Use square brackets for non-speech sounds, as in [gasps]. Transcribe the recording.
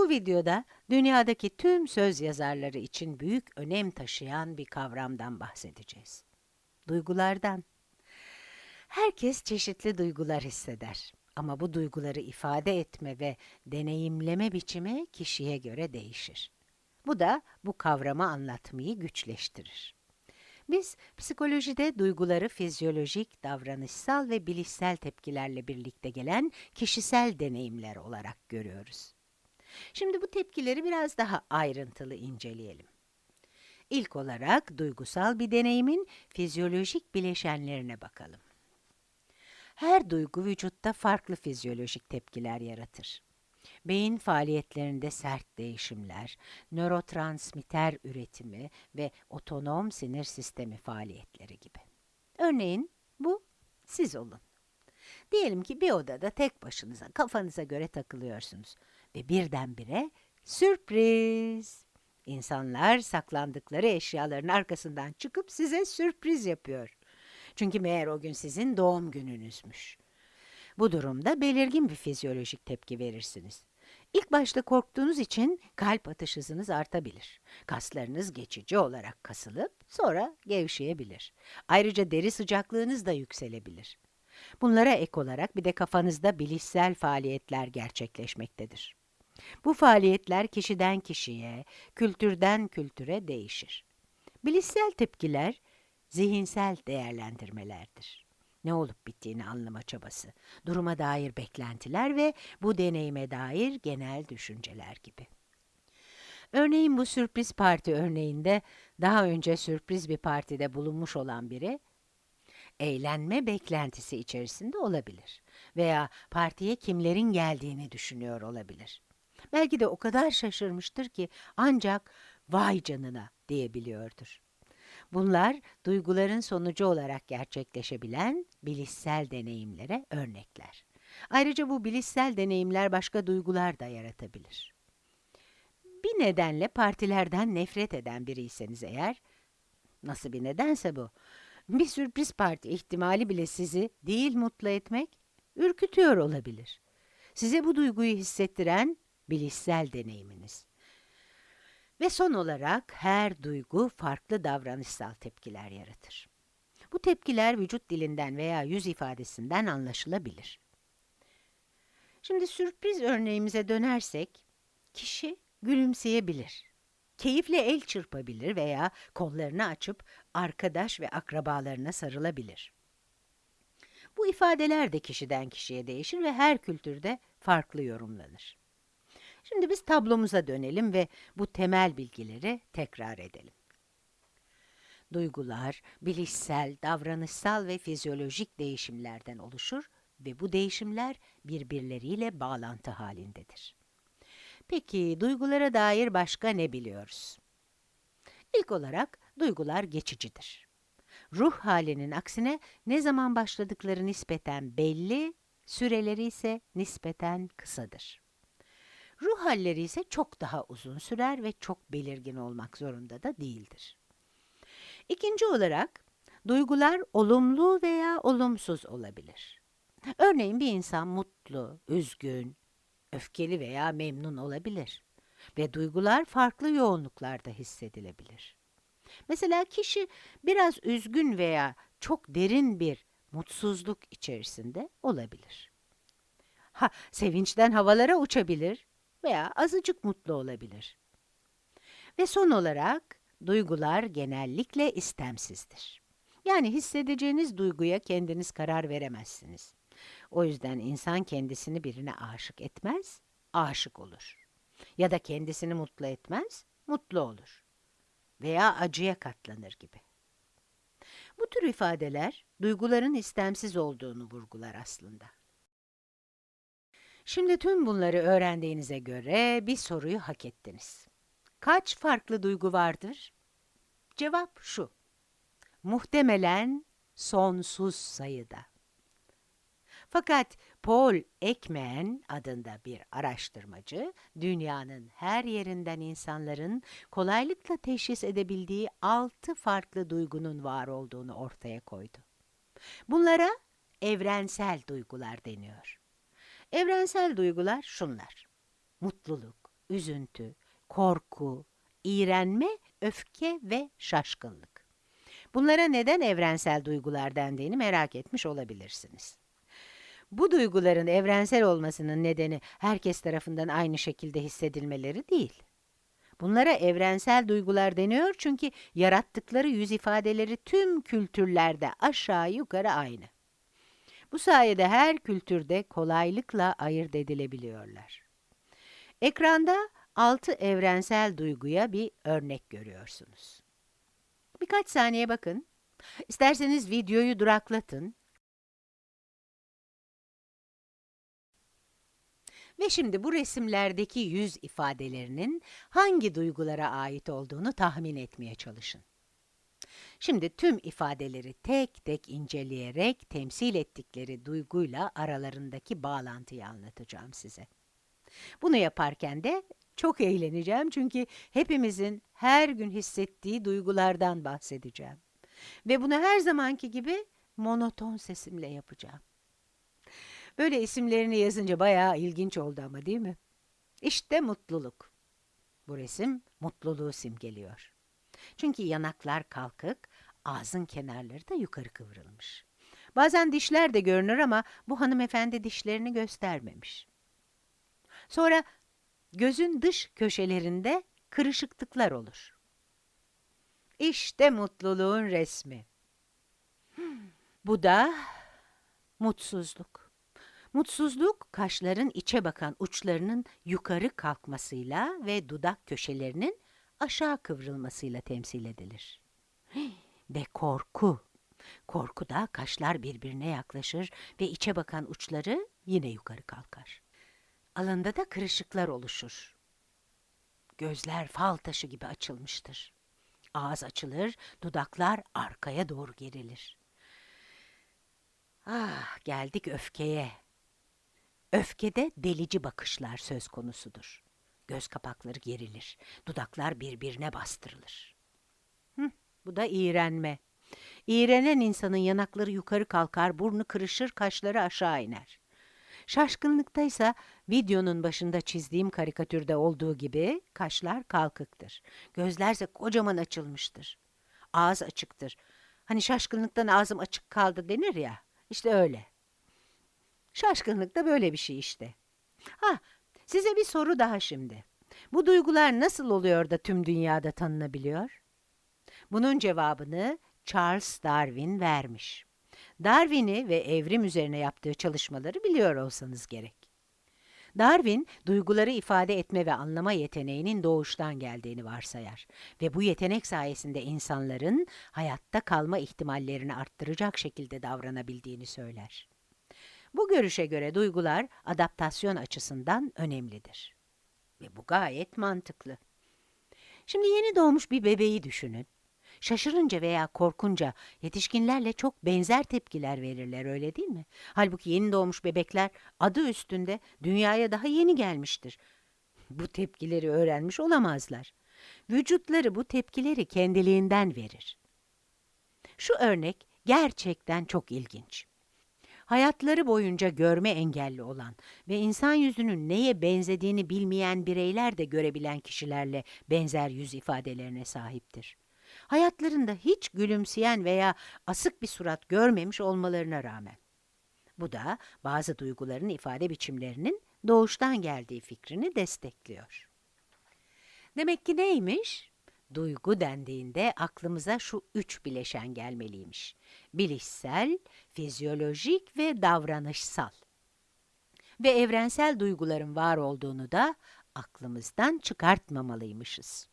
Bu videoda dünyadaki tüm söz yazarları için büyük önem taşıyan bir kavramdan bahsedeceğiz. Duygulardan. Herkes çeşitli duygular hisseder. Ama bu duyguları ifade etme ve deneyimleme biçimi kişiye göre değişir. Bu da bu kavramı anlatmayı güçleştirir. Biz psikolojide duyguları fizyolojik, davranışsal ve bilişsel tepkilerle birlikte gelen kişisel deneyimler olarak görüyoruz. Şimdi bu tepkileri biraz daha ayrıntılı inceleyelim. İlk olarak duygusal bir deneyimin fizyolojik bileşenlerine bakalım. Her duygu vücutta farklı fizyolojik tepkiler yaratır. Beyin faaliyetlerinde sert değişimler, nörotransmitter üretimi ve otonom sinir sistemi faaliyetleri gibi. Örneğin bu siz olun. Diyelim ki bir odada tek başınıza kafanıza göre takılıyorsunuz ve birdenbire sürpriz! İnsanlar saklandıkları eşyaların arkasından çıkıp size sürpriz yapıyor. Çünkü meğer o gün sizin doğum gününüzmüş. Bu durumda belirgin bir fizyolojik tepki verirsiniz. İlk başta korktuğunuz için kalp atış hızınız artabilir. Kaslarınız geçici olarak kasılıp sonra gevşeyebilir. Ayrıca deri sıcaklığınız da yükselebilir. Bunlara ek olarak bir de kafanızda bilişsel faaliyetler gerçekleşmektedir. Bu faaliyetler kişiden kişiye, kültürden kültüre değişir. Bilişsel tepkiler zihinsel değerlendirmelerdir. Ne olup bittiğini anlama çabası, duruma dair beklentiler ve bu deneyime dair genel düşünceler gibi. Örneğin bu sürpriz parti örneğinde daha önce sürpriz bir partide bulunmuş olan biri, eğlenme beklentisi içerisinde olabilir veya partiye kimlerin geldiğini düşünüyor olabilir. Belki de o kadar şaşırmıştır ki ancak vay canına diyebiliyordur. Bunlar duyguların sonucu olarak gerçekleşebilen bilişsel deneyimlere örnekler. Ayrıca bu bilişsel deneyimler başka duygular da yaratabilir. Bir nedenle partilerden nefret eden biriyseniz eğer, nasıl bir nedense bu, bir sürpriz parti ihtimali bile sizi değil mutlu etmek, ürkütüyor olabilir. Size bu duyguyu hissettiren bilişsel deneyiminiz. Ve son olarak her duygu farklı davranışsal tepkiler yaratır. Bu tepkiler vücut dilinden veya yüz ifadesinden anlaşılabilir. Şimdi sürpriz örneğimize dönersek, kişi gülümseyebilir, keyifle el çırpabilir veya kollarını açıp arkadaş ve akrabalarına sarılabilir. Bu ifadeler de kişiden kişiye değişir ve her kültürde farklı yorumlanır. Şimdi biz tablomuza dönelim ve bu temel bilgileri tekrar edelim. Duygular, bilişsel, davranışsal ve fizyolojik değişimlerden oluşur ve bu değişimler birbirleriyle bağlantı halindedir. Peki, duygulara dair başka ne biliyoruz? İlk olarak, duygular geçicidir. Ruh halinin aksine ne zaman başladıkları nispeten belli, süreleri ise nispeten kısadır. Ruh halleri ise çok daha uzun sürer ve çok belirgin olmak zorunda da değildir. İkinci olarak, duygular olumlu veya olumsuz olabilir. Örneğin bir insan mutlu, üzgün, öfkeli veya memnun olabilir ve duygular farklı yoğunluklarda hissedilebilir. Mesela kişi biraz üzgün veya çok derin bir mutsuzluk içerisinde olabilir. Ha, sevinçten havalara uçabilir veya azıcık mutlu olabilir. Ve son olarak, duygular genellikle istemsizdir. Yani hissedeceğiniz duyguya kendiniz karar veremezsiniz. O yüzden insan kendisini birine aşık etmez, aşık olur. Ya da kendisini mutlu etmez, mutlu olur. Veya acıya katlanır gibi. Bu tür ifadeler, duyguların istemsiz olduğunu vurgular aslında. Şimdi tüm bunları öğrendiğinize göre bir soruyu hak ettiniz. Kaç farklı duygu vardır? Cevap şu. Muhtemelen sonsuz sayıda. Fakat Paul Ekman adında bir araştırmacı, dünyanın her yerinden insanların kolaylıkla teşhis edebildiği altı farklı duygunun var olduğunu ortaya koydu. Bunlara evrensel duygular deniyor. Evrensel duygular şunlar. Mutluluk, üzüntü, korku, iğrenme, öfke ve şaşkınlık. Bunlara neden evrensel duygular dendiğini merak etmiş olabilirsiniz. Bu duyguların evrensel olmasının nedeni herkes tarafından aynı şekilde hissedilmeleri değil. Bunlara evrensel duygular deniyor çünkü yarattıkları yüz ifadeleri tüm kültürlerde aşağı yukarı aynı. Bu sayede her kültürde kolaylıkla ayırt edilebiliyorlar. Ekranda altı evrensel duyguya bir örnek görüyorsunuz. Birkaç saniye bakın. İsterseniz videoyu duraklatın. Ve şimdi bu resimlerdeki yüz ifadelerinin hangi duygulara ait olduğunu tahmin etmeye çalışın. Şimdi tüm ifadeleri tek tek inceleyerek temsil ettikleri duyguyla aralarındaki bağlantıyı anlatacağım size. Bunu yaparken de çok eğleneceğim çünkü hepimizin her gün hissettiği duygulardan bahsedeceğim. Ve bunu her zamanki gibi monoton sesimle yapacağım. Böyle isimlerini yazınca bayağı ilginç oldu ama değil mi? İşte mutluluk. Bu resim mutluluğu simgeliyor. Çünkü yanaklar kalkık, ağzın kenarları da yukarı kıvrılmış. Bazen dişler de görünür ama bu hanımefendi dişlerini göstermemiş. Sonra gözün dış köşelerinde kırışıklıklar olur. İşte mutluluğun resmi. Bu da mutsuzluk. Mutsuzluk, kaşların içe bakan uçlarının yukarı kalkmasıyla ve dudak köşelerinin aşağı kıvrılmasıyla temsil edilir. [gasps] Ve korku. Korkuda kaşlar birbirine yaklaşır ve içe bakan uçları yine yukarı kalkar. Alında da kırışıklar oluşur. Gözler fal taşı gibi açılmıştır. Ağız açılır, dudaklar arkaya doğru gerilir. Ah, geldik öfkeye. Öfkede delici bakışlar söz konusudur. Göz kapakları gerilir, dudaklar birbirine bastırılır. Hı, bu da iğrenme. İğrenen insanın yanakları yukarı kalkar, burnu kırışır, kaşları aşağı iner. Şaşkınlıkta ise videonun başında çizdiğim karikatürde olduğu gibi kaşlar kalkıktır. Gözlerse kocaman açılmıştır. Ağız açıktır. Hani şaşkınlıktan ağzım açık kaldı denir ya. İşte öyle. Şaşkınlık da böyle bir şey işte. Ha, size bir soru daha şimdi. Bu duygular nasıl oluyor da tüm dünyada tanınabiliyor? Bunun cevabını Charles Darwin vermiş. Darwin'i ve evrim üzerine yaptığı çalışmaları biliyor olsanız gerek. Darwin, duyguları ifade etme ve anlama yeteneğinin doğuştan geldiğini varsayar ve bu yetenek sayesinde insanların hayatta kalma ihtimallerini arttıracak şekilde davranabildiğini söyler. Bu görüşe göre duygular adaptasyon açısından önemlidir. Ve bu gayet mantıklı. Şimdi yeni doğmuş bir bebeği düşünün. Şaşırınca veya korkunca yetişkinlerle çok benzer tepkiler verirler öyle değil mi? Halbuki yeni doğmuş bebekler adı üstünde dünyaya daha yeni gelmiştir. Bu tepkileri öğrenmiş olamazlar. Vücutları bu tepkileri kendiliğinden verir. Şu örnek gerçekten çok ilginç. Hayatları boyunca görme engelli olan ve insan yüzünün neye benzediğini bilmeyen bireyler de görebilen kişilerle benzer yüz ifadelerine sahiptir hayatlarında hiç gülümseyen veya asık bir surat görmemiş olmalarına rağmen. Bu da bazı duyguların ifade biçimlerinin doğuştan geldiği fikrini destekliyor. Demek ki neymiş? Duygu dendiğinde aklımıza şu üç bileşen gelmeliymiş. Bilişsel, fizyolojik ve davranışsal. Ve evrensel duyguların var olduğunu da aklımızdan çıkartmamalıymışız.